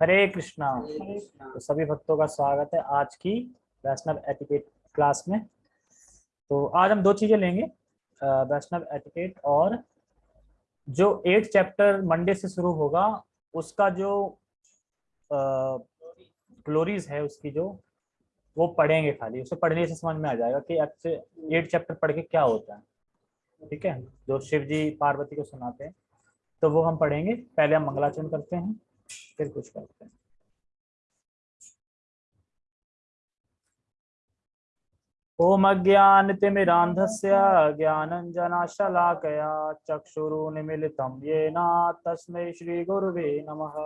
हरे कृष्णा। तो सभी भक्तों का स्वागत है आज की वैष्णव एटिकेट क्लास में। तो आज हम दो चीज़ें लेंगे वैष्णव एटिकेट और जो एट चैप्टर मंडे से शुरू होगा, उसका जो ग्लोरीज है, उसकी जो, वो पढ़ेंगे खाली। उसे पढ़ने से समझ में आ जाएगा कि एट चैप्टर पढ़ के क्या होता है। ठीक है? जो शिव जी पार्वती को सुनाते हैं तो वो हम पढ़ेंगे। पहले हम मंगलाचरण करते हैं। फिर कुछ करते हैं ओम अज्ञानतिमिरान्धस्य ज्ञानञ्जनाशलाकया चक्षुरुन्मिलितं येन तस्मै श्रीगुरुवे नमः।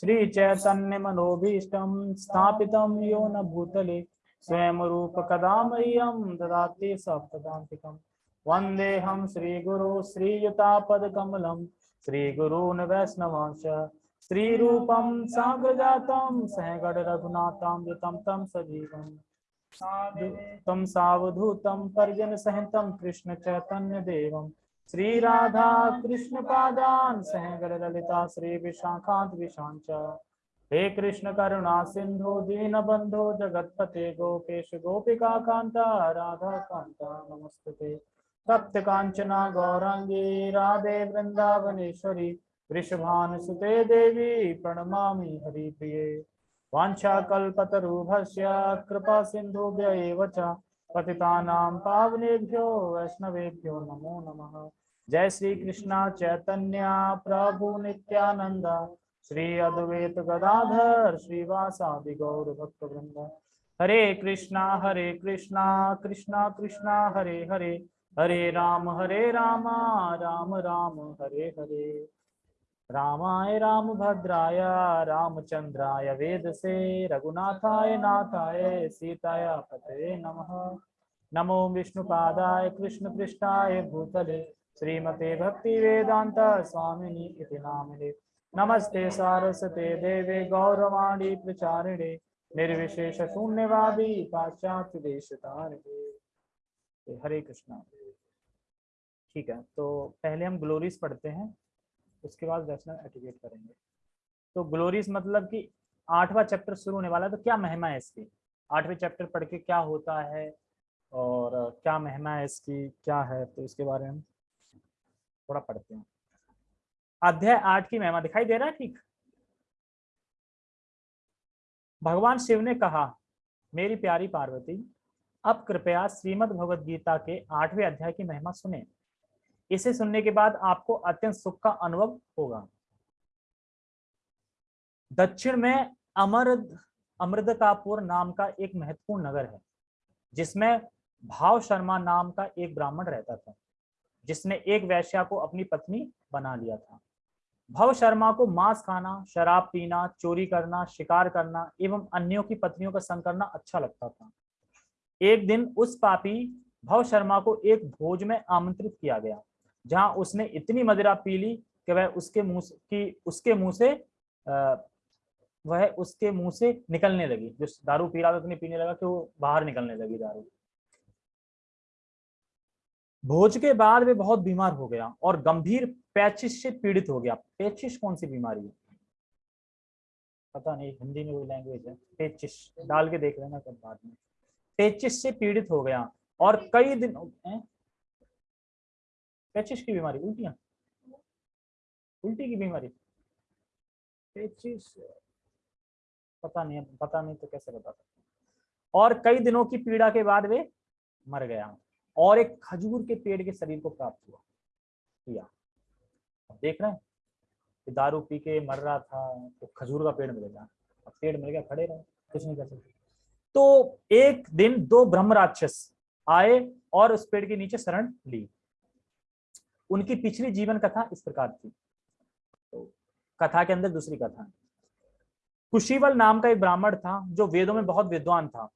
श्रीचैतन्यमनोभीष्टं स्थापितं यो न भूतले स्वयं रूप कदा मह्यं ददाति सप्तदान्तिकं। वन्देऽहं श्रीगुरु श्रीयुतापदकमलं श्रीगुरून् वैष्णवांश। श्रीरूपं साग्रजातं सहगढ़ रघुनाथं युतं सजीवम् तम सावधूतं पर्जन सहितं कृष्ण चैतन्य देवं श्री राधा कृष्ण पादान सहगढ़ ललिता श्री विशाखांत विशांच हे कृष्ण करुणा सिंधु दीन बंधु जगतपते गोपेश, गोपिका कांता राधा कांता नमस्ते तप्त कांचना गौरांगी राधे वृंदावनेश्वरी वृषभानुसुते देवी प्रणमामि हरिप्रिये। वाञ्छाकल्पतरुभस्य कृपा सिन्धुभ्य एव च पतितानां पावनेभ्यो वैष्णवेभ्यो नमो नमः। जय श्री कृष्णा चैतन्य प्रभु नित्यानंद श्री अद्वैत गदाधर श्रीवासादि गौर भक्त वृंद हरे कृष्णा हरे कृष्णा कृष्णा कृष्णा, हरे हरे। हरे राम हरे राम राम राम, हरे हरे। रामाय राम भद्राय रामचंद्राय वेद से रघुनाथाय, नाथाय सीताय पते नमः। नमो विष्णुपादाय कृष्ण पृष्ठाय भूतले, श्रीमते भक्ति वेदांत स्वामिनी इति नामिने। नमस्ते सारस्वते देवे गौरवाणी प्रचारिणे, निर्विशेष शून्यवादी पाश्चात्य देश हरे कृष्णा। ठीक है तो पहले हम ग्लोरीज पढ़ते हैं। उसके बाद वैष्णव एटिकेट करेंगे। तो ग्लोरीज मतलब कि आठवां चैप्टर शुरू होने वाला है तो क्या महिमा है इसकी? आठवें चैप्टर पढ़ के क्या होता है और क्या महिमा है इसकी, क्या है? तो इसके बारे में थोड़ा पढ़ते हैं। अध्याय आठ की महिमा दिखाई दे रहा है ठीक? भगवान शिव ने कहा, मेरी प्यारी पार्वती, अब कृपया श्रीमद भगवद गीता के आठवें अध्याय की महिमा सुने। इसे सुनने के बाद आपको अत्यंत सुख का अनुभव होगा। दक्षिण में अमरद, अमृतकापुर नाम का एक महत्वपूर्ण नगर है, जिसमें भाव शर्मा नाम का एक ब्राह्मण रहता था, जिसने एक वैश्या को अपनी पत्नी बना लिया था। भव शर्मा को मांस खाना, शराब पीना, चोरी करना, शिकार करना एवं अन्यों की पत्नियों का संग करना अच्छा लगता था। एक दिन उस पापी भव शर्मा को एक भोज में आमंत्रित किया गया। जहाँ उसने इतनी मदिरा पी ली कि वह उसके मुँह की उसके मुँह से वह उसके मुँह से निकलने लगी। जो दारू पी रहा था उतनी पीने लगा कि वो बाहर निकलने लगी दारू। भोज के बाद वे बहुत बीमार हो गया और गंभीर पैचिस से पीड़ित हो गया। पैचिस कौन सी बीमारी है? पता नहीं, हिंदी में कोई लैंग्वेज है। पेचिस डाल के देख लेना कब बाद में। पेचिस से पीड़ित हो गया और कई दिन पेचिस की बीमारी, उल्टियाँ। उल्टी की बीमारी। पेचिस पता नहीं पता नहीं तो कैसे बता सकते और कई दिनों की पीड़ा के बाद वे मर गया। और एक खजूर के पेड़ के शरीर को प्राप्त हुआ। किया। देख रहे हैं कि दारू पी के मर रहा था तो खजूर का पेड़ मिलेगा। अब पेड़ मिल गया, खड़े रहे, कुछ नहीं कर सकते। तो एक दिन दो ब्रह्म राक्षस आए और उस पेड़ के नीचे शरण ली। उनकी पिछली जीवन कथा इस प्रकार थी। तो कथा के अंदर दूसरी कथा। कुशीवल नाम का एक ब्राह्मण था जो वेदों में बहुत विद्वान था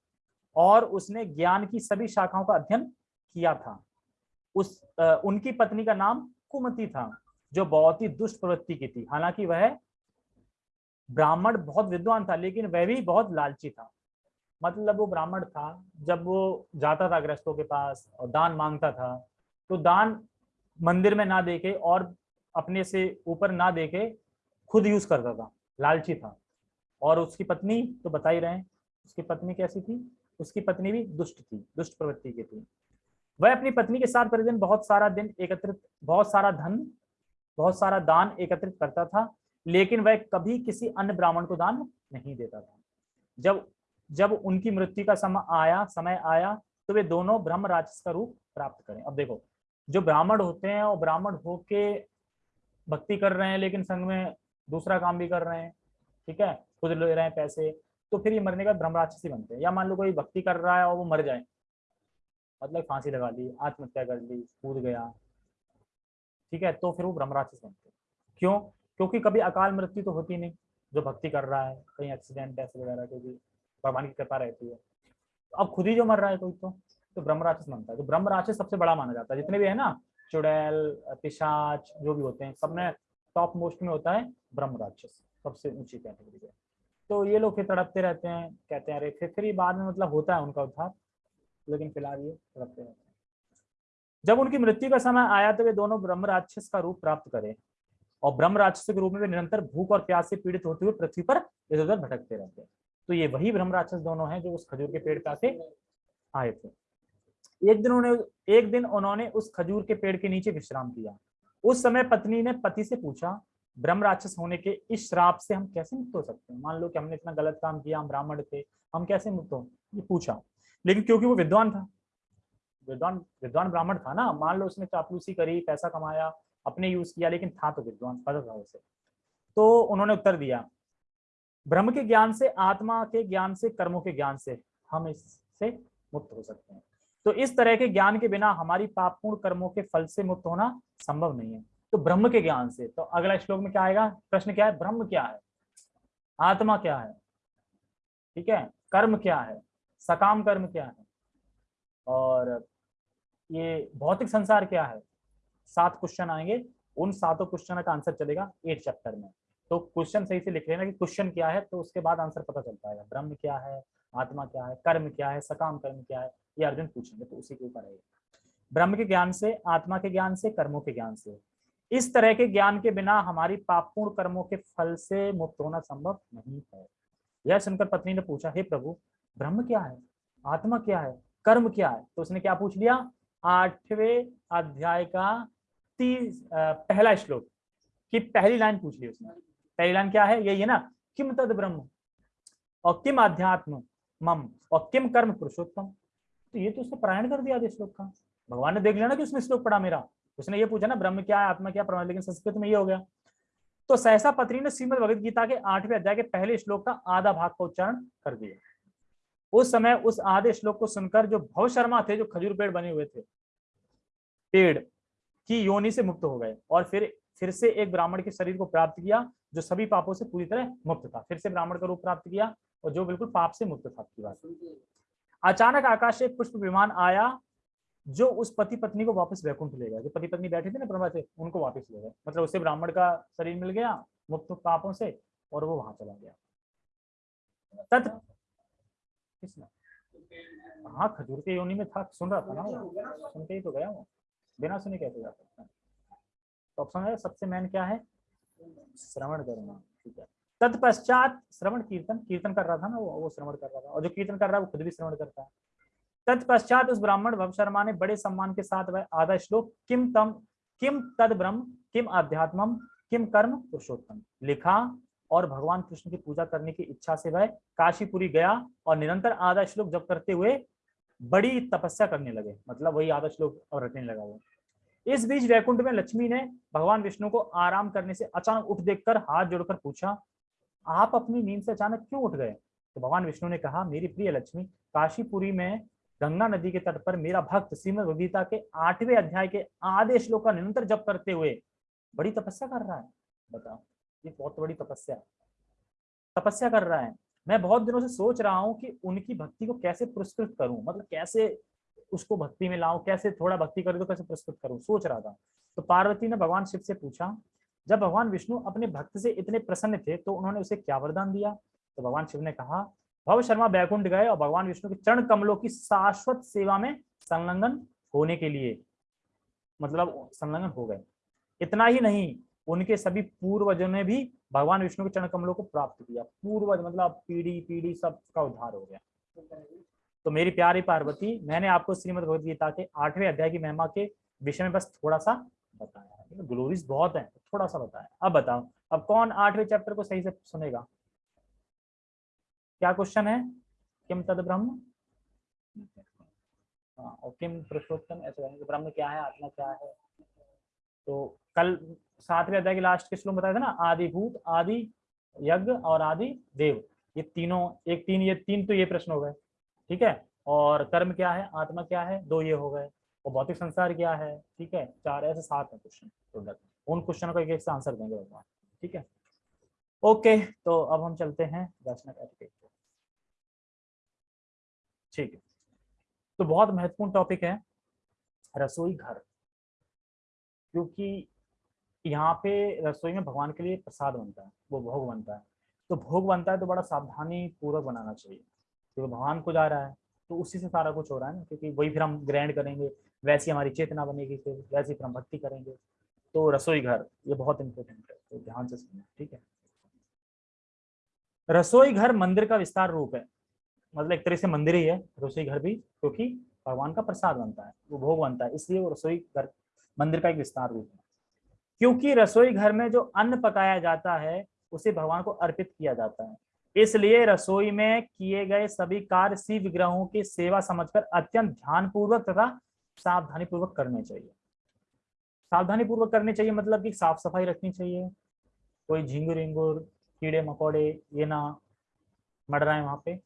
और उसने ज्ञान की सभी शाखाओं का अध्ययन किया था। उस आ, उनकी पत्नी का नाम कुमती था जो बहुत ही दुष्ट प्रवृत्ति की थी। हालाँकि वह ब्राह्मण बहुत विद्वान था लेकिन वह भी बहुत लालची था। मतलब वो ब्राह्मण था जब वो जाता था ग्रस्तों के पास और दान माँगता था तो दान मंदिर में ना देखे और अपने से ऊपर ना देखे, खुद यूज़ करता था, लालची था। और उसकी पत्नी तो बता ही रहे उसकी पत्नी कैसी थी? उसकी पत्नी भी दुष्ट थी, दुष्ट प्रवृत्ति की थी। वह अपनी पत्नी के साथ प्रतिदिन बहुत सारा दिन एकत्रित, बहुत सारा धन, बहुत सारा दान एकत्रित करता था, लेकिन वह कभी किसी अन्य ब्राह्मण को दान नहीं देता था। जब जब उनकी मृत्यु का समय आया समय आया तो वे दोनों ब्रह्म का रूप प्राप्त करें। अब देखो जो ब्राह्मण होते हैं और ब्राह्मण होके भक्ति कर रहे हैं, लेकिन संग में दूसरा काम भी कर रहे हैं, ठीक है? खुद ले रहे हैं पैसे तो फिर ये मरने का ब्रह्म राक्षस बनते हैं। या मान लो कोई भक्ति कर रहा है और वो मर जाए। मतलब फांसी लगा ली, आत्महत्या कर ली, कूद गया, ठीक है? तो फिर वो ब्रह्म राक्षस बनते क्यों? क्योंकि कभी अकाल मृत्यु तो होती नहीं, जो भक्ति कर रहा है, कहीं एक्सीडेंट ऐसे वगैरह क्योंकि भगवान की कृपा रहती है। अब खुद ही जो मर रहा है कोई तो। तो ब्रह्म राक्षस बनता है। तो ब्रह्म राक्षस सबसे बड़ा माना जाता है। जितने भी है ना, चुड़ैल, पिशाच, जो भी होते हैं, सब में टॉप मोस्ट में होता है ब्रह्म राक्षस, सबसे ऊँची कैटेगरी है तो ये लोग फिर तड़पते रहते हैं, कहते हैं, अरे, फिर फिर बाद में मतलब होता है उनका उद्धार, लेकिन फ़िलहाल ये तड़पते रहते हैं। जब उनकी मृत्यु का समय आया तो वे दोनों ब्रह्म राक्षस का रूप प्राप्त करें। और ब्रह्म राक्षस के रूप में वे निरंतर भूख और प्यास से पीड़ित होते हुए पृथ्वी पर इधर उधर भटकते रहते हैं। तो ये वही ब्रह्म राक्षस दोनों हैं जो उस खजूर के पेड़ पे आए थे। एक दिन उन्होंने एक दिन उन्होंने उस खजूर के पेड़ के नीचे विश्राम किया। उस समय पत्नी ने पति से पूछा, ब्रह्म राक्षस होने के इस श्राप से हम कैसे मुक्त हो सकते हैं? मान लो कि हमने इतना गलत काम किया, हम ब्राह्मण थे, हम कैसे मुक्त हो? ये पूछा। लेकिन क्योंकि वो विद्वान था, विद्वान विद्वान ब्राह्मण था ना, मान लो उसने चापलूसी करी, पैसा कमाया, अपने यूज़ किया, लेकिन था तो विद्वान पता था उसे। तो उन्होंने उत्तर दिया, ब्रह्म के ज्ञान से, आत्मा के ज्ञान से, कर्मों के ज्ञान से हम इससे मुक्त हो सकते हैं। तो इस तरह के ज्ञान के बिना हमारी पापपूर्ण कर्मों के फल से मुक्त होना संभव नहीं है तो ब्रह्म के ज्ञान से तो अगला श्लोक में क्या आएगा प्रश्न क्या है ब्रह्म क्या है आत्मा क्या है ठीक है कर्म क्या है सकाम कर्म क्या है और ये भौतिक संसार क्या है सात क्वेश्चन आएँगे उन सातों क्वेश्चन का आंसर चलेगा एट चैप्टर में तो क्वेश्चन सही से लिख लेना कि क्वेश्चन क्या है तो उसके बाद आंसर पता चल पाएगा ब्रह्म क्या है आत्मा क्या है कर्म क्या है सकाम कर्म क्या है ये अर्जुन पूछेंगे तो उसी के ऊपर है ब्रह्म के ज्ञान से, आत्मा के ज्ञान से, कर्मों के ज्ञान से। इस तरह के ज्ञान के बिना हमारी पापपूर्ण कर्मों के फल से मुक्त होना संभव नहीं है। यह सुनकर पत्नी ने पूछा, हे प्रभु, ब्रह्म क्या है? आत्मा क्या है? कर्म क्या है? तो उसने क्या पूछ लिया? आठवें अध्याय का तीस पहला श्लोक की पहली लाइन पूछ ली उसने। पहली लाइन क्या है? यही है ना, किम तद ब्रह्म? और किम अध्यात्म मम? और किम कर्म पुरुषोत्तम? तो ये तो उसने पारायण कर दिया श्लोक का। भगवान ने देख लिया ना कि उसने श्लोक पढ़ा मेरा। उसने ये पूछा ना, ब्रह्म क्या है, आत्मा क्या प्रमाण लेकिन संस्कृत में ये हो गया। तो सहसा पत्री ने श्रीमद भगवद गीता के आठवें अध्याय के पहले श्लोक का आधा भाग का उच्चारण कर दिया। उस समय उस आधे श्लोक को सुनकर जो भव शर्मा थे, जो खजूर पेड़ बने हुए थे, पेड़ की योनि से मुक्त हो गए और फिर फिर से एक ब्राह्मण के शरीर को प्राप्त किया, जो सभी पापों से पूरी तरह मुक्त था। फिर से ब्राह्मण का रूप प्राप्त किया और जो बिल्कुल पाप से मुक्त था, आपकी बात। अचानक आकाश से एक पुष्प विमान आया, जो उस पति पत्नी को वापस वैकुंठ ले गया। जो पति पत्नी बैठे थे ना ब्रह्मा से, उनको वापस ले गए मतलब उससे ब्राह्मण का शरीर मिल गया, मुक्त पापों से, और वो वहाँ चला गया। तत् हाँ खजूर के योनि में था, सुन रहा था ना सुन के ही तो गया वो बिना सुने कैसे जा सकता तो ऑप्शन है, सबसे मेन क्या है? श्रवण करना, ठीक है। तत्पश्चात श्रवण कीर्तन कीर्तन कर रहा था ना वो वो श्रवण कर रहा था। और जो कीर्तन कर रहा है, वो खुद भी श्रवण करता है। तत्पश्चात उस ब्राह्मण भव शर्मा ने बड़े सम्मान के साथ वह आधा श्लोक किम तम किम तद ब्रह्म किम आध्यात्मम किम कर्म पुरुषोत्तम लिखा और भगवान कृष्ण की पूजा करने की इच्छा से वह काशीपुरी गया और निरंतर आधा श्लोक जब करते हुए बड़ी तपस्या करने लगे। मतलब वही आधा श्लोक और रटने लगा वो। इस बीच वैकुंठ में लक्ष्मी ने भगवान विष्णु को आराम करने से अचानक उठ देखकर हाथ जोड़कर पूछा आप अपनी नींद से अचानक क्यों उठ गए? तो भगवान विष्णु ने कहा, मेरी प्रिय लक्ष्मी, काशीपुरी में गंगा नदी के तट पर मेरा भक्त श्रीमद के आठवें अध्याय के आधे श्लोक का निरंतर जप करते हुए बड़ी तपस्या कर रहा है। बताओ, ये बहुत बड़ी तपस्या तपस्या कर रहा है। मैं बहुत दिनों से सोच रहा हूँ कि उनकी भक्ति को कैसे पुरस्कृत करूँ? मतलब कैसे उसको भक्ति में लाऊं? कैसे थोड़ा भक्ति करूँ तो कैसे पुरस्कृत करूँ? सोच रहा था। तो पार्वती ने भगवान शिव से पूछा जब भगवान विष्णु अपने भक्त से इतने प्रसन्न थे तो उन्होंने उसे क्या वरदान दिया? तो भगवान शिव ने कहा, भव शर्मा बैकुंठ गए और भगवान विष्णु के चरण कमलों की शाश्वत सेवा में संलग्न होने के लिए मतलब संलग्न हो गए। इतना ही नहीं, उनके सभी पूर्वजों ने भी भगवान विष्णु के चरण कमलों को प्राप्त किया। पूर्वज मतलब पीढ़ी पीढ़ी सब का उद्धार हो गया। तो मेरी प्यारी पार्वती, मैंने आपको श्रीमद भगवद गीता के आठवें अध्याय की महिमा के विषय में बस थोड़ा सा बताया। ग्लोरीज बहुत है थोड़ा सा बताया अब बताओ अब कौन आठवें चैप्टर को सही से सुनेगा? क्या क्वेश्चन है? किम तद ब्रह्म? हाँ और किम पुरुषोत्तम? ऐसे ब्रह्म क्या है, आत्मा क्या है? तो कल सातवें अध्याय के लास्ट के श्लोक बताया था ना, आदिभूत, आदि यज्ञ और आदि देव। ये तीनों, एक तीन, ये तीन तो ये प्रश्न हो गए, ठीक है? और कर्म क्या है, आत्मा क्या है, दो ये हो गए। और भौतिक संसार क्या है? ठीक है, चार ऐसे सात है क्वेश्चन टोटल उन क्वेश्चन को एक एक से आंसर देंगे भगवान, ठीक है? ओके तो अब हम चलते हैं वैष्णव एटिकेट ठीक है। तो बहुत महत्वपूर्ण टॉपिक है रसोई घर, क्योंकि यहाँ पे रसोई में भगवान के लिए प्रसाद बनता है, वो भोग बनता है। तो भोग बनता है तो बड़ा सावधानी पूर्वक बनाना चाहिए, क्योंकि भगवान को जा रहा है तो उसी से सारा कुछ हो रहा है ना, क्योंकि वही फिर हम ग्रैंड करेंगे वैसी हमारी चेतना बनेगी, फिर वैसी फिर हम भक्ति करेंगे। तो रसोई घर, ये बहुत इंपॉर्टेंट है तो ध्यान से सुनना, ठीक है? रसोई घर मंदिर का विस्तार रूप है। मतलब एक तरह से मंदिर ही है, रसोई घर भी, क्योंकि भगवान का प्रसाद बनता है, वो भोग बनता है, इसलिए वो रसोई घर, मंदिर का एक विस्तार रूप है। क्योंकि रसोई घर में जो अन्न पकाया जाता है, उसे भगवान को अर्पित किया जाता है। इसलिए रसोई में किए गए सभी कार्य शिव ग्रहों की सेवा समझकर अत्यंत ध्यान पूर्वक तथा सावधानी पूर्वक करने चाहिए। सावधानी पूर्वक करने चाहिए मतलब कि साफ़ सफ़ाई रखनी चाहिए। कोई झिंगुर इंगुर कीड़े मकोड़े ये ना मर रहा है वहाँ पे।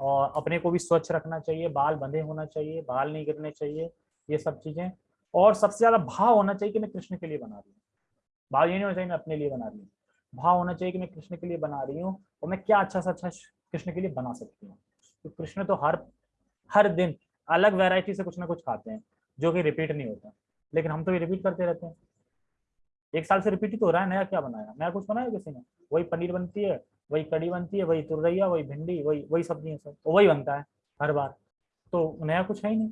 और अपने को भी स्वच्छ रखना चाहिए, बाल बंधे होना चाहिए, बाल नहीं गिरने चाहिए, ये सब चीज़ें। और सबसे ज़्यादा भाव होना चाहिए कि मैं कृष्ण के लिए बना रही हूँ। भाव ये नहीं होना चाहिए मैं अपने लिए बना रही हूँ। भाव होना चाहिए कि मैं कृष्ण के लिए बना रही हूँ और मैं क्या अच्छा से अच्छा कृष्ण के लिए बना सकती हूँ। तो कृष्ण तो हर हर दिन अलग वेराइटी से कुछ ना कुछ खाते हैं, जो कि रिपीट नहीं होता। लेकिन हम तो ये रिपीट करते रहते हैं। एक साल से रिपीट ही तो हो रहा है, नया क्या बनाया? नया कुछ बनाया किसी ने? वही पनीर बनती है, वही कड़ी बनती है, वही तुरैया, वही भिंडी, वही वही सब्ज़ी सब तो वही बनता है हर बार। तो नया कुछ है ही नहीं।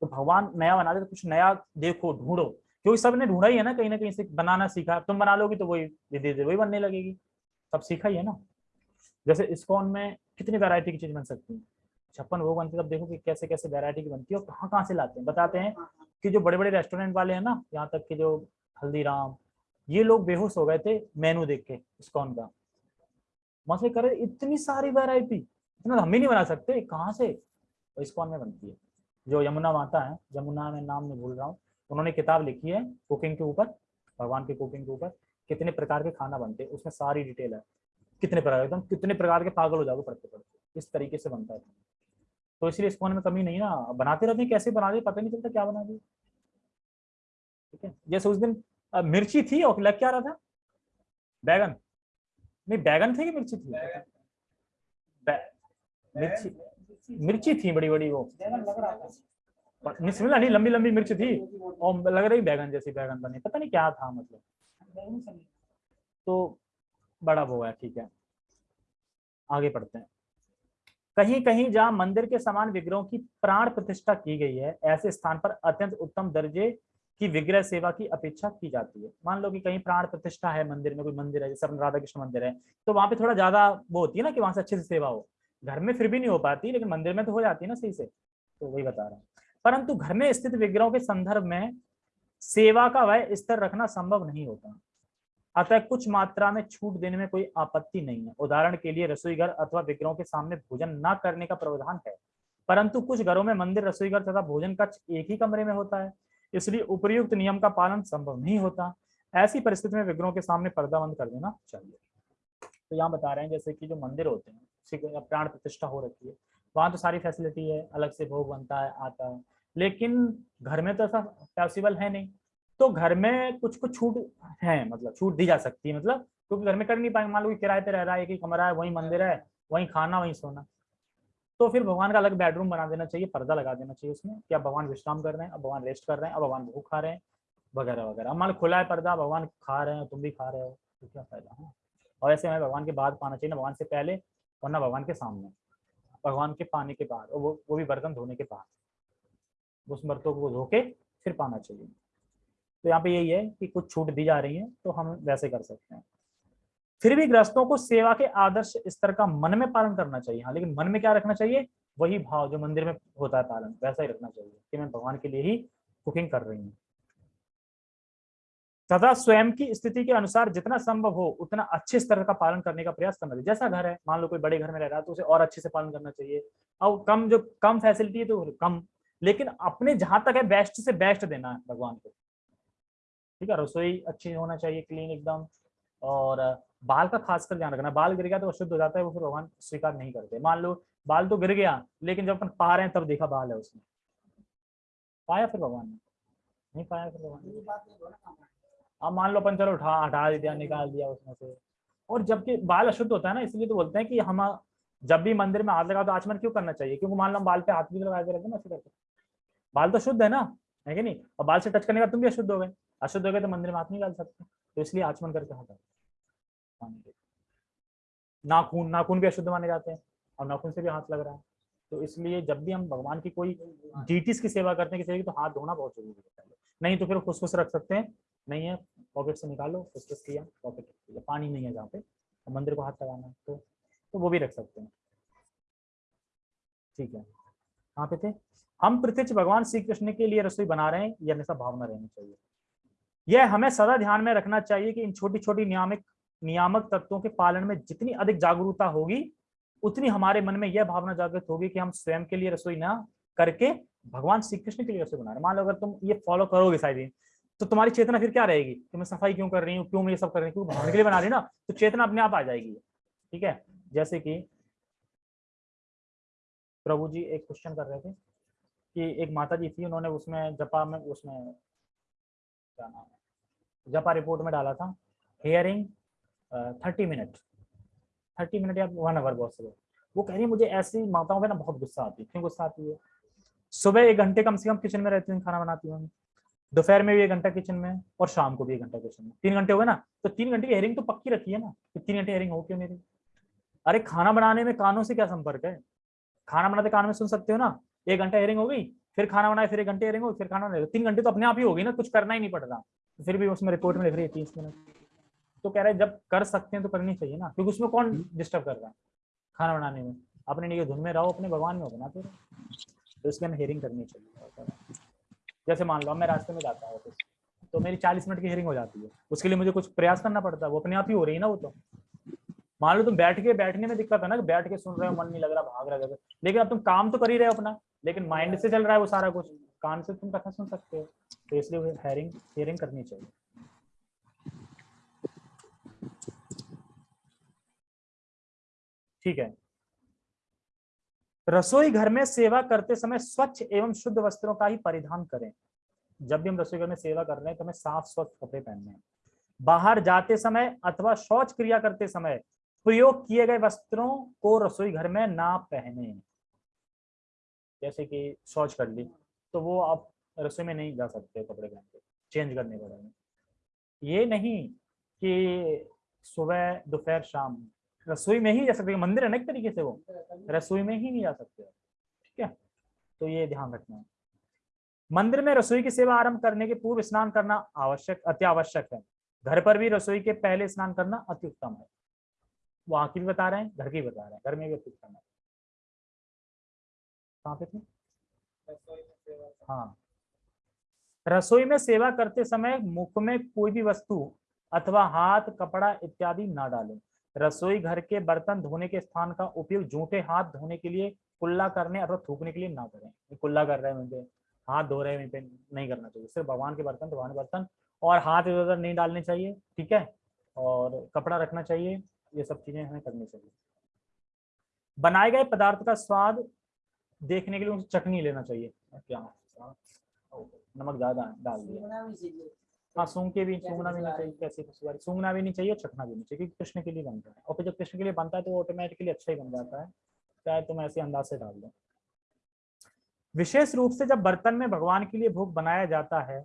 तो भगवान नया बना दे तो कुछ नया देखो, ढूंढो। क्योंकि सबने ढूंढा ही है ना, कहीं ना कहीं से बनाना सीखा। तुम बना लोगी तो वही, धीरे धीरे वही बनने लगेगी। सब सीखा ही है ना। जैसे इस्कॉन में कितनी वैरायटी की चीज़ बन सकती है? छप्पन भोग बनती तब देखो कि कैसे कैसे वैरायटी की बनती है और कहाँ कहाँ से लाते हैं। बताते हैं कि जो बड़े बड़े रेस्टोरेंट वाले हैं ना यहाँ तक कि जो हल्दीराम ये लोग बेहोश हो गए थे मेनू देख के इस्कॉन का। मसले करे इतनी सारी वैरायटी इतना हम ही नहीं बना सकते कहाँ से? इस्कॉन में बनती है? जो यमुना माता है यमुना में नाम नहीं भूल रहा हूँ उन्होंने किताब लिखी है कुकिंग के ऊपर भगवान के कुकिंग के ऊपर कितने प्रकार के खाना बनते हैं उसमें सारी डिटेल है। कितने प्रकार एकदम कितने प्रकार के पागल हो जाओगे पढ़ते पढ़ते इस तरीके से बनता है। तो इसलिए इस में कमी नहीं ना बनाते रहते हैं कैसे बना दिए पता नहीं चलता क्या बना दिए ठीक है जैसे उस दिन मिर्ची थी और लग क्या रहा था? बैगन। नहीं बैगन थे कि मिर्ची थी? मिर्ची मिर्ची थी बड़ी बड़ी वो। नहीं लंबी लंबी मिर्च थी और लग रही बैगन जैसी बैगन बनी। पता नहीं क्या था मतलब। तो बड़ा वो है ठीक है। आगे पढ़ते हैं। कहीं कहीं जहाँ मंदिर के समान विग्रहों की प्राण प्रतिष्ठा की गई है, ऐसे स्थान पर अत्यंत उत्तम दर्जे की विग्रह सेवा की अपेक्षा की जाती है। मान लो कि कहीं प्राण प्रतिष्ठा है मंदिर में, कोई मंदिर है, जैसे राधा कृष्ण मंदिर है तो वहाँ पे थोड़ा ज़्यादा वो होती है ना कि वहाँ से अच्छे से सेवा हो। घर में फिर भी नहीं हो पाती, लेकिन मंदिर में तो हो जाती है ना सही से तो वही बता रहा हूँ। परंतु घर में स्थित विग्रहों के संदर्भ में सेवा का वह स्तर रखना संभव नहीं होता। अतः कुछ मात्रा में छूट देने में कोई आपत्ति नहीं है। उदाहरण के लिए रसोई घर अथवा विग्रहों के सामने भोजन न करने का प्रावधान है, परंतु कुछ घरों में मंदिर रसोई घर तथा भोजन कक्ष एक ही कमरे में होता है, इसलिए उपयुक्त नियम का पालन संभव नहीं होता। ऐसी परिस्थिति में विग्रहों के सामने पर्दा बंद कर देना चाहिए। तो यहाँ बता रहे हैं, जैसे कि जो मंदिर होते हैं प्राण प्रतिष्ठा हो रखी है, वहाँ तो सारी फैसिलिटी है, अलग से भोग बनता है, आता है, लेकिन घर में तो ऐसा पॉसिबल है नहीं। तो घर में कुछ कुछ छूट है मतलब छूट दी जा सकती है मतलब क्योंकि घर में कर नहीं पाएँगे। मान लो किराए पे रह रहा है, एक ही कमरा है, वही मंदिर है, वही खाना, वही सोना। तो फिर भगवान का अलग बेडरूम बना देना चाहिए, पर्दा लगा देना चाहिए उसमें कि अब भगवान विश्राम कर रहे हैं, अब भगवान रेस्ट कर रहे हैं, अब भगवान भूख खा रहे हैं, वगैरह वगैरह। मान खुला है पर्दा, भगवान खा रहे हैं, तुम भी खा रहे हो तो क्या फ़ायदा है? और ऐसे हमें भगवान के बाद पाना चाहिए, ना भगवान से पहले और ना भगवान के सामने। भगवान के पाने के बाद वो वो भी बर्तन धोने के बाद। उस बर्तों को धो के फिर पाना चाहिए। तो यहाँ पे यही है कि कुछ छूट दी जा रही है तो हम वैसे कर सकते हैं। फिर भी ग्रस्तों को सेवा के आदर्श स्तर का मन में पालन करना चाहिए। हाँ लेकिन मन में क्या रखना चाहिए? वही भाव जो मंदिर में होता है पालन, वैसा ही रखना चाहिए कि मैं भगवान के लिए ही कुकिंग कर रही हूँ। तथा स्वयं की स्थिति के अनुसार जितना संभव हो, उतना अच्छे स्तर का पालन करने का प्रयास करना चाहिए। जैसा घर है, मान लो कोई बड़े घर में रह रहा है तो उसे और अच्छे से पालन करना चाहिए। और कम, जो कम फैसिलिटी है तो कम। लेकिन अपने जहाँ तक है बेस्ट से बेस्ट देना है भगवान को। ठीक है, रसोई अच्छी होना चाहिए क्लीन एकदम। और, बाल का खासकर ध्यान रखना, बाल गिर गया तो अशुद्ध हो जाता है, वो फिर भगवान स्वीकार नहीं करते। मान लो, बाल तो गिर गया, लेकिन जब अपन पा रहे हैं, तब देखा बाल है उसमें पाया फिर भगवान ने? नहीं पाया फिर भगवान अब मान लो अपन चलो उठा, हटा दिया, निकाल दिया उसमें से। और जबकि बाल अशुद्ध होता है ना, इसलिए तो बोलते हैं कि हम, जब भी मंदिर में हाथ लगा तो आचमन क्यों करना चाहिए? क्योंकि मान लो बाल पे हाथ भी लगा के रखते ना बाल तो शुद्ध है ना, है कि नहीं? और बाल से टच करने का तुम भी अशुद्ध हो गए। अशुद्ध हो गए तो मंदिर में हाथ नहीं डाल सकते। तो इसलिए आचमन करके हाथ नाखून नाखून भी अशुद्ध माने जाते हैं और नाखून से भी हाथ लग रहा है। तो इसलिए जब भी हम भगवान की कोई डीटीज की सेवा करते हैं किसी की तो हाथ धोना बहुत ज़रूरी है। नहीं तो फिर खुश रख सकते हैं। नहीं है पॉकेट से निकालो खुश किया पॉकेट किया पानी नहीं है जहाँ पे तो मंदिर को हाथ लगाना तो तो वो भी रख सकते हैं। ठीक है। कहाँ पे थे? हम प्रत्यक्ष भगवान श्री कृष्ण के लिए रसोई बना रहे हैं यह हमेशा भावना रहनी चाहिए। यह हमें सदा ध्यान में रखना चाहिए कि इन छोटी छोटी नियामक नियामक तत्वों के पालन में जितनी अधिक जागरूकता होगी, उतनी हमारे मन में यह भावना जागृत होगी कि हम स्वयं के लिए रसोई ना करके भगवान श्री कृष्ण के लिए रसोई बना रहे मान लो अगर तुम ये फॉलो करोगे शायद तो तुम्हारी चेतना फिर क्या रहेगी? कि मैं सफ़ाई क्यों कर रही हूँ? क्यों मैं ये सब कर रही हूँ? भगवान के लिए बना रही ना? तो चेतना अपने आप आ जाएगी। ठीक है? जैसे कि प्रभु जी एक क्वेश्चन कर रहे थे कि एक माता जी थी, उन्होंने उसमें जपा में, उसमें क्या नाम है? जपा रिपोर्ट में डाला था। Hearing thirty minute thirty minute या वन आवर बहुत से वो कह रही है, मुझे ऐसी माताओं पे ना बहुत गुस्सा आती है। क्यों गुस्सा आती है? सुबह एक घंटे कम से कम किचन में रहती हूँ, खाना बनाती हूँ। दोपहर में भी एक घंटा किचन में और शाम को भी एक घंटा किचन में। तीन घंटे हो गए ना? तो तीन घंटे की हेयरिंग तो पक्की रखी है ना? कि तीन घंटे हेयरिंग हो क्यों मेरी? अरे, खाना बनाने में कानों से क्या संपर्क है? खाना बनाते कान में सुन सकते हो ना? एक घंटा हेयरिंग हो गई फिर खाना बनाए फिर एक घंटे हो फिर खाना बनाए। तीन घंटे तो अपने आप ही हो गई ना कुछ करना ही नहीं पड़ रहा। फिर भी उसमें रिपोर्ट में लिख रही है तीस मिनट तो कह रहे हैं जब कर सकते हैं तो करनी चाहिए ना क्योंकि उसमें कौन डिस्टर्ब कर रहा है खाना बनाने में? अपने लिए धुन में रहो अपने भगवान में हो बनाते तो इसलिए हमें हेयरिंग करनी चाहिए। जैसे मान लो मैं रास्ते में जाता हूँ ऑफ़िस तो मेरी चालीस मिनट की हेयरिंग हो जाती है। उसके लिए मुझे कुछ प्रयास करना पड़ता है वो अपने आप ही हो रही है ना वो तो। मान लो तुम बैठ के, बैठने में दिक्कत है ना बैठ के सुन रहे हो, मन नहीं लग रहा, भाग रहा है लेकिन अब तुम काम तो कर ही रहे हो अपना, लेकिन माइंड से चल रहा है वो सारा कुछ। कान से तुम कथा सुन सकते हो। तो इसलिए हेयरिंग हेयरिंग करनी चाहिए। ठीक है। रसोई घर में सेवा करते समय स्वच्छ एवं शुद्ध वस्त्रों का ही परिधान करें। जब भी हम रसोई घर में सेवा कर रहे हैं तो हमें साफ़, स्वच्छ कपड़े पहनने हैं। बाहर जाते समय अथवा शौच क्रिया करते समय प्रयोग किए गए वस्त्रों को रसोई घर में ना पहने। जैसे कि शौच कर ली तो वो आप रसोई में नहीं जा सकते कपड़े पहन के चेंज करने पड़ेंगे। ये नहीं कि सुबह, दोपहर, शाम, रसोई में ही जा सकते, मंदिर है ना तरीके से वो? रसोई में ही नहीं जा सकते। ठीक है? तो ये ध्यान रखना। है मंदिर में रसोई की सेवा आरंभ करने के पूर्व स्नान करना आवश्यक अति आवश्यक है। घर पर भी रसोई के पहले स्नान करना अति उत्तम है। वहाँ की भी बता रहे हैं, घर की बता रहे हैं, घर में भी अति उत्तम कहाँ पे थे? हाँ। रसोई में सेवा करते समय मुख में कोई भी वस्तु अथवा हाथ, कपड़ा इत्यादि ना डालें। रसोई घर के बर्तन धोने के स्थान का उपयोग जूठे हाथ धोने के लिए, कुल्ला करने अथवा थूकने के लिए ना करें। कुल्ला कर रहे हैं मुझे हाथ धो रहे हैं पे नहीं करना चाहिए। सिर्फ़ भगवान के बर्तन, भगवान बर्तन और हाथ इधर उधर नहीं डालने चाहिए, ठीक है? और कपड़ा रखना चाहिए। ये सब चीज़ें हमें करनी चाहिए। बनाए गए पदार्थ का स्वाद देखने के लिए उनसे चटनी लेना चाहिए। क्या? नमक ज़्यादा डाल दिया। हाँ सूंघ के भी सूंघना भी नहीं चाहिए कैसे बारी सूंघना भी नहीं चाहिए चखना भी नहीं चाहिए क्योंकि कृष्ण के लिए बनता है। और फिर जब कृष्ण के लिए बनता है तो वो ऑटोमेटिकली अच्छा ही बन जाता है। चाहे तुम ऐसे अंदाज से डाल दो। विशेष रूप से जब बर्तन में भगवान के लिए भोग बनाया जाता है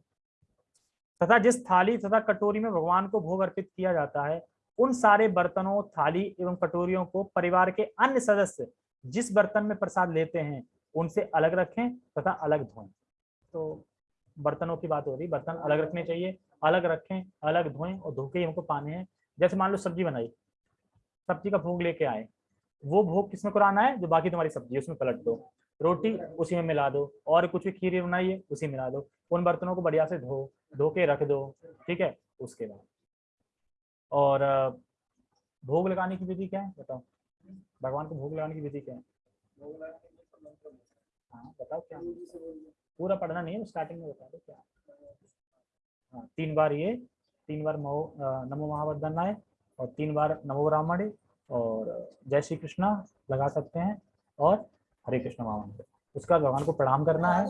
तथा जिस थाली तथा कटोरी में भगवान को भोग अर्पित किया जाता है उन सारे बर्तनों, थाली एवं कटोरियों को परिवार के अन्य सदस्य जिस बर्तन में प्रसाद लेते हैं, उनसे अलग रखें तथा अलग धोएँ। तो बर्तनों की बात हो रही, बर्तन अलग रखने चाहिए, अलग रखें, अलग धोएँ और धो के ही हमको पाने हैं। जैसे मान लो सब्ज़ी बनाई, सब्ज़ी का भोग लेके आए, वो भोग किसमें कराना है? जो बाकी तुम्हारी सब्ज़ी उसमें पलट दो। रोटी उसी में मिला दो, और कुछ भी खीर बनाई है उसी में मिला दो। उन बर्तनों को बढ़िया से धो धो के रख दो, ठीक है? उसके बाद। और भोग लगाने की विधि क्या है? बताओ। भगवान को भोग लगाने की विधि क्या है? हाँ बताओ क्या पूरा पढ़ना नहीं है स्टार्टिंग में बता दो क्या हाँ। तीन बार ये, तीन बार नमो महावदनाय और तीन बार नमो ब्राह्मण और जय श्री कृष्णा लगा सकते हैं और हरे कृष्ण महामंत्र उसका भगवान को प्रणाम करना है।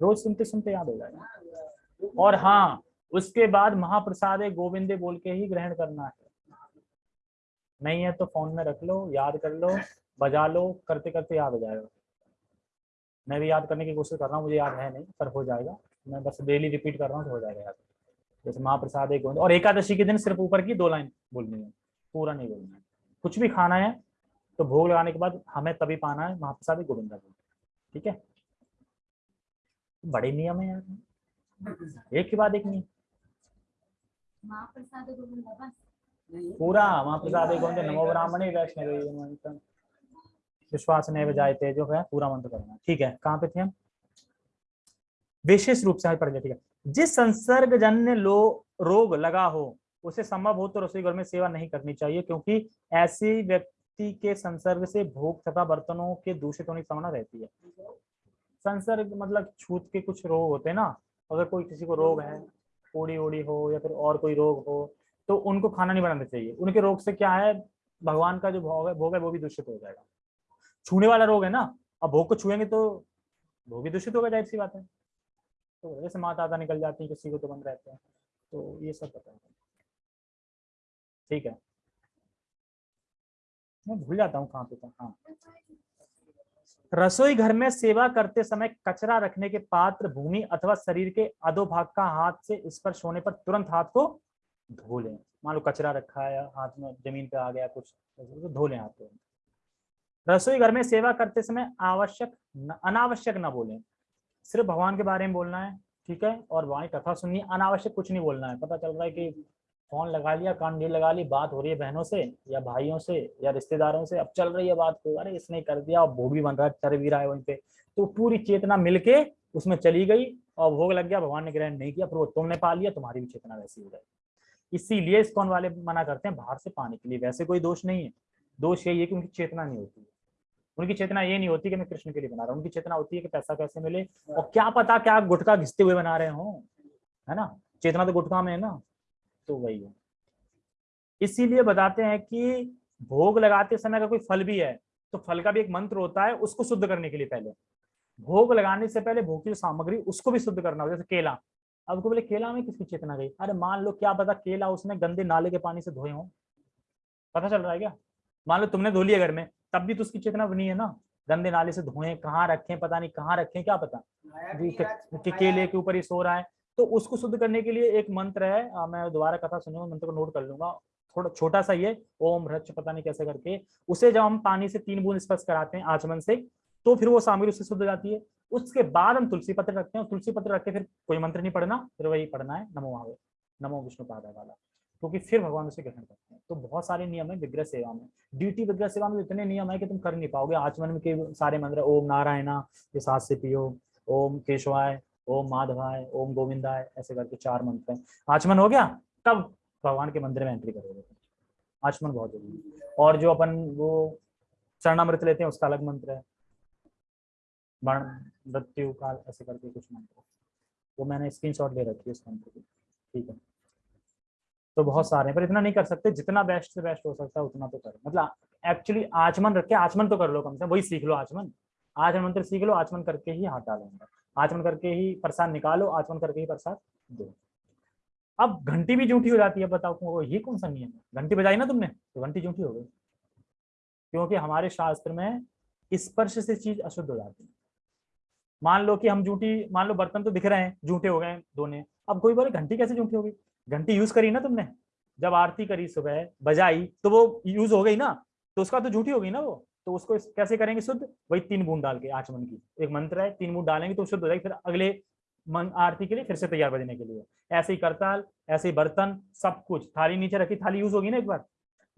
रोज सुनते सुनते याद हो जाएगा। और हाँ उसके बाद महाप्रसाद गोविंदे बोल के ही ग्रहण करना है। नहीं है तो फ़ोन में रख लो, याद कर लो, बजा लो, करते करते याद हो जाएगा। मैं भी याद करने की कोशिश कर रहा हूँ, मुझे याद है नहीं, पर हो जाएगा। मैं बस डेली रिपीट कर रहा हूँ तो हो जाएगा याद। जैसे महाप्रसाद एक और एकादशी के दिन सिर्फ़ ऊपर की दो लाइन बोलनी है, पूरा नहीं बोलना है। कुछ भी खाना है तो भोग लगाने के बाद हमें तभी पाना है महाप्रसाद गोविंदा को। ठीक है? बड़े नियम है यार। एक के बाद एक बस पूरा, महाप्रसाद गोविंद नमो ब्राह्मणे, वैष्णव विश्वास नहीं बजाते जो है, पूरा मंत्र करना। ठीक है, कहाँ पे थे हम? विशेष रूप से पढ़ लिया, ठीक है। जिस संसर्ग जन्य लो, रोग लगा हो, उसे संभव हो तो रसोई घर में सेवा नहीं करनी चाहिए, क्योंकि ऐसी व्यक्ति के संसर्ग से भोग तथा बर्तनों के दूषित होने की संभावना रहती है। संसर्ग मतलब छूत के कुछ रोग होते हैं ना, अगर कोई किसी को रोग है ओड़ी ओड़ी हो या फिर और कोई रोग हो तो उनको खाना नहीं बनाना चाहिए। उनके रोग से क्या है? भगवान का जो भोग है भोग है, वो भी दूषित हो जाएगा। छूने वाला रोग है ना, अब भोग को छुएँगे तो भोग भी दूषित होगा, ज़ाहिर सी बात है। तो जैसे माता आता निकल जाती है, किसी को तो बंद रहते हैं। तो ये सब पता है ठीक है। मैं भूल जाता हूँ कहाँ पे था। हाँ। रसोई घर में सेवा करते समय कचरा रखने के पात्र भूमि अथवा शरीर के अधोभाग का हाथ से स्पर्श होने पर तुरंत हाथ को धो लें। मान लो कचरा रखा है हाथ में ज़मीन पे आ गया कुछ तो धो लें हाथ को। रसोई घर में सेवा करते समय आवश्यक न, अनावश्यक ना बोलें। सिर्फ़ भगवान के बारे में बोलना है ठीक है? और वहाँ कथा सुननी अनावश्यक कुछ नहीं बोलना है। पता चल रहा है कि फ़ोन लगा लिया ढील लगा ली, बात हो रही है बहनों से या भाइयों से या रिश्तेदारों से, अब चल रही है बात को अरे इसने कर दिया और भोग बन रहा है, चर भी रहा है वहीं पे। तो पूरी चेतना मिलके उसमें चली गई और भोग लग गया, भगवान ने ग्रहण नहीं किया, फिर वो तुमने पा लिया, तुम्हारी भी चेतना वैसी हो जाएगी। इसीलिए इस कौन वाले मना करते हैं, बाहर से पाने के लिए। वैसे कोई दोष नहीं है। दोष यही है कि उनकी चेतना नहीं होती। उनकी चेतना ये नहीं होती कि मैं कृष्ण के लिए बना रहा हूँ। उनकी चेतना होती है कि पैसा कैसे मिले। और क्या पता क्या गुटखा घिसते हुए बना रहे हो, है ना? चेतना तो गुटखा में है ना। तो वही है। इसीलिए बताते हैं कि भोग लगाते समय अगर कोई फल भी है तो फल का भी एक मंत्र होता है उसको शुद्ध करने के लिए पहले। भोग लगाने से पहले भोग की जो सामग्री उसको भी शुद्ध करना हो जैसे केला। अब को बोले केला में किसकी चेतना गई? अरे मान लो क्या पता केला उसने गंदे नाले के पानी से धोए हो। पता चल रहा है क्या? मान लो तुमने धो लिया घर में तब भी तो उसकी चेतना बनी है ना। गंदे नाले से धोए कहाँ रखें पता नहीं कहाँ रखें क्या पता? के- केले के ऊपर ही सो रहा है। तो उसको शुद्ध करने के लिए एक मंत्र है। आ, मैं दोबारा कथा सुनूँगा मंत्र को नोट कर लूँगा। थोड़ा छोटा सा ये ओम रच पता नहीं कैसे करके। उसे जब हम पानी से तीन बूंद स्पर्श कराते हैं आचमन से तो फिर वो सामग्री उससे शुद्ध जाती है। उसके बाद हम तुलसी पत्र रखते हैं तुलसी पत्र रख के फिर कोई मंत्र नहीं पढ़ना फिर वही पढ़ना है नमो आवे नमो विष्णु पादा वाला। क्योंकि फिर भगवान उसे ग्रहण करते हैं। तो बहुत सारे नियम है विग्रह सेवा में। ड्यूटी विग्रह सेवा में इतने नियम है कि तुम कर नहीं पाओगे। आचमन में के सारे मंत्र ओम नारायणा ये साथ से पियो ओम केशवाय ओम माधवाय, ओम गोविंदाय, ऐसे करके चार मंत्र हैं। आचमन हो गया? तब भगवान के मंदिर में एंट्री करोगे आचमन बहुत ज़रूरी है। और जो अपन वो शरणामृत लेते हैं, उसका अलग मंत्र है। मरण मृत्यु, काल, ऐसे करके कुछ मंत्र वो मैंने स्क्रीनशॉट ले रखी है उस मंत्र की। ठीक है। तो बहुत सारे हैं, पर इतना नहीं कर सकते। जितना बेस्ट से बेस्ट हो सकता है, उतना तो करो। मतलब एक्चुअली आचमन रख के आचमन तो कर लो कम से वही सीख लो आचमन। आचमन मंत्र सीख लो, आचमन करके ही हाथ डालेंगे। आचमन करके ही प्रसाद निकालो, आचमन करके ही प्रसाद दो। अब घंटी भी झूठी हो जाती है बताओ तुमको ये कौन सा नियम है? घंटी बजाई ना तुमने? तो घंटी झूठी हो गई। क्योंकि हमारे शास्त्र में स्पर्श से चीज़ अशुद्ध हो जाती है। मान लो कि हम झूठी मान लो बर्तन तो दिख रहे हैं झूठे हो गए दोने। अब कोई बोले, घंटी कैसे झूठी हो गई? घंटी यूज़ करी ना तुमने? जब आरती करी सुबह, बजाई तो वो यूज़ हो गई ना? तो उसका तो झूठी हो गई ना वो? तो उसको कैसे करेंगे? शुद्ध। वही तीन बूंद डाल के आचमन की। एक मंत्र है, तीन बूंद डालेंगे तो शुद्ध हो जाएगी। फिर अगले मन आरती के लिए फिर से तैयार बजने के लिए। ऐसे ही करताल, ऐसे ही बर्तन, सब कुछ। थाली नीचे रखी, थाली यूज़ होगी ना एक बार?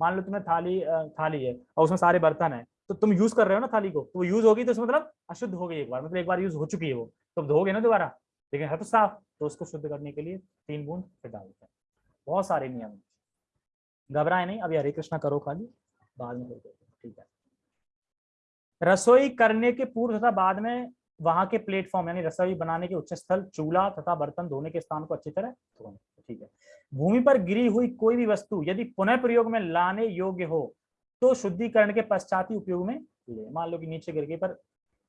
मान लो तुम्हें थाली थाली है और उसमें सारे बर्तन है तो तुम यूज़ कर रहे हो ना थाली को? तो वो यूज़ होगी तो उसमें मतलब अशुद्ध हो गई एक बार। मतलब एक बार यूज़ हो चुकी है वो। तो धोगे ना दोबारा? लेकिन है तो साफ़। तो उसको शुद्ध करने के लिए तीन बूंद फिर डालते हैं। बहुत सारे नियम घबराए नहीं। अभी हरे कृष्णा करो खाली। बाद में ठीक है। रसोई करने के पूर्व तथा बाद में वहाँ के प्लेटफॉर्म यानी रसोई बनाने के उच्च स्थल, चूल्हा तथा बर्तन धोने के स्थान को अच्छी तरह धोने, ठीक है। भूमि पर गिरी हुई कोई भी वस्तु यदि पुनः प्रयोग में लाने योग्य हो तो शुद्धिकरण के पश्चात ही उपयोग में ले। मान लो कि नीचे गिर गई पर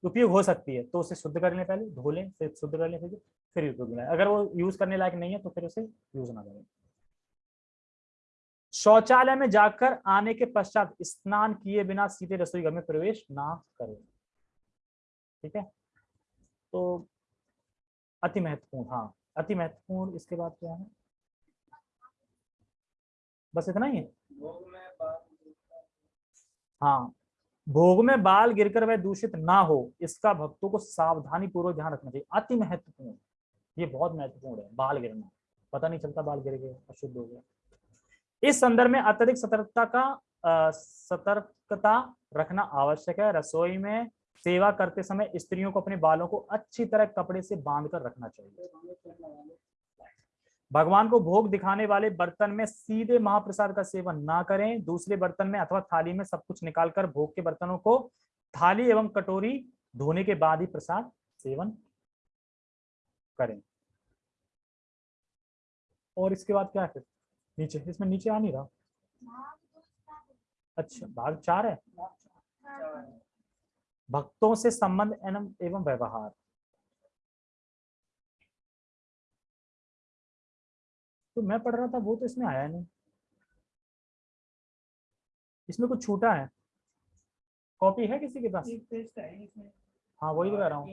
उपयोग हो सकती है तो उसे शुद्ध कर ले पहले, धो लें, फिर शुद्ध कर लें, फिर फिर उपयोग में अगर वो यूज़ करने लायक नहीं है तो फिर उसे यूज़ ना करें। शौचालय में जाकर आने के पश्चात स्नान किए बिना सीधे रसोई घर में प्रवेश ना करें। ठीक है? तो अति महत्वपूर्ण हाँ अति महत्वपूर्ण इसके बाद क्या है? बस इतना ही है? हाँ भोग में बाल गिरकर वह दूषित ना हो इसका भक्तों को सावधानी पूर्वक ध्यान रखना चाहिए। अति महत्वपूर्ण ये बहुत महत्वपूर्ण है बाल गिरना। पता नहीं चलता बाल गिर गए अशुद्ध हो गया इस संदर्भ में अत्यधिक सतर्कता का सतर्कता रखना आवश्यक है। रसोई में सेवा करते समय स्त्रियों को अपने बालों को अच्छी तरह कपड़े से बाँध कर रखना चाहिए। भगवान को भोग दिखाने वाले बर्तन में सीधे महाप्रसाद का सेवन ना करें। दूसरे बर्तन में अथवा थाली में सब कुछ निकालकर भोग के बर्तनों को थाली एवं कटोरी धोने के बाद ही प्रसाद सेवन करें। और इसके बाद क्या है नीचे इसमें नीचे आ नहीं रहा? अच्छा भाग चार है? भक्तों से संबंध एवं व्यवहार। तो मैं पढ़ रहा था वो तो इसमें आया नहीं। इसमें कुछ छूटा है? कॉपी है किसी के पास? हाँ वही तो कह रहा हूँ।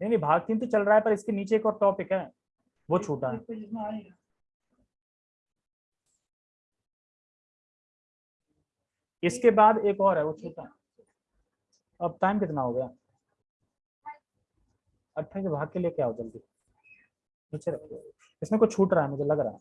नहीं नहीं भाग तीन तो चल रहा है पर इसके नीचे एक और टॉपिक है। वो छूटा है। इसके बाद एक और है वो छोटा अब टाइम कितना हो गया? अट्ठाईस भाग के लेके आओ जल्दी? नीचे रखो। इसमें कुछ छूट रहा है मुझे लग रहा है।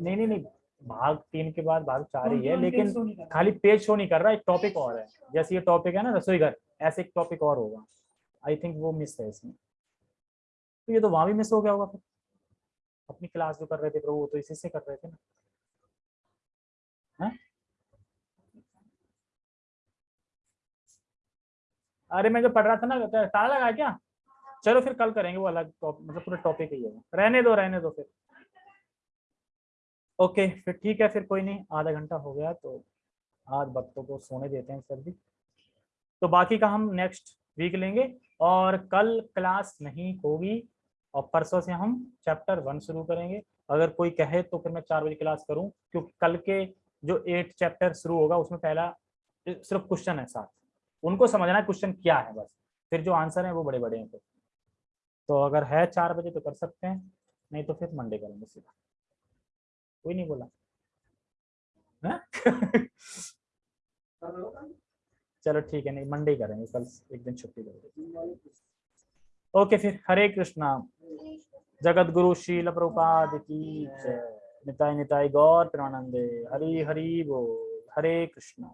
नहीं नहीं नहीं भाग तीन के बाद भाग चार ही है लेकिन खाली पेज शो नहीं कर रहा एक टॉपिक और है। जैसे ये टॉपिक है ना रसोई घर ऐसे एक टॉपिक और होगा। आई थिंक वो मिस है इसमें। तो ये तो वहाँ भी मिस हो गया होगा फिर। अपनी क्लास जो कर रहे थे प्रभु वो तो इसी से कर रहे थे ना। है? अरे मैं जो पढ़ रहा था ना ताला लगा क्या? चलो फिर कल करेंगे वो अलग मतलब पूरा टॉपिक ही है रहने दो रहने दो फिर। ओके फिर ठीक है, फिर कोई नहीं, आधा घंटा हो गया तो आज बच्चों को सोने देते हैं सर भी तो बाकी का हम नेक्स्ट वीक लेंगे, और कल क्लास नहीं होगी और परसों से हम चैप्टर वन शुरू करेंगे। अगर कोई कहे तो फिर मैं चार बजे क्लास करूँ क्योंकि कल के जो एट चैप्टर शुरू होगा उसमें पहला सिर्फ़ क्वेश्चन है साथ। उनको समझना है क्वेश्चन क्या है बस। फिर जो आंसर है वो बड़े बड़े हैं फिर। तो अगर है चार बजे तो कर सकते हैं नहीं तो फिर मंडे करेंगे सीधा। कोई नहीं बोला। चलो ठीक है नहीं मंडे करेंगे कल एक दिन छुट्टी करेंगे ओके फिर हरे कृष्णा। जगत गुरु शील प्रभुपाद की निताई निताई गौर प्रेमानंदे। हरी हरी बोल। हरे कृष्णा।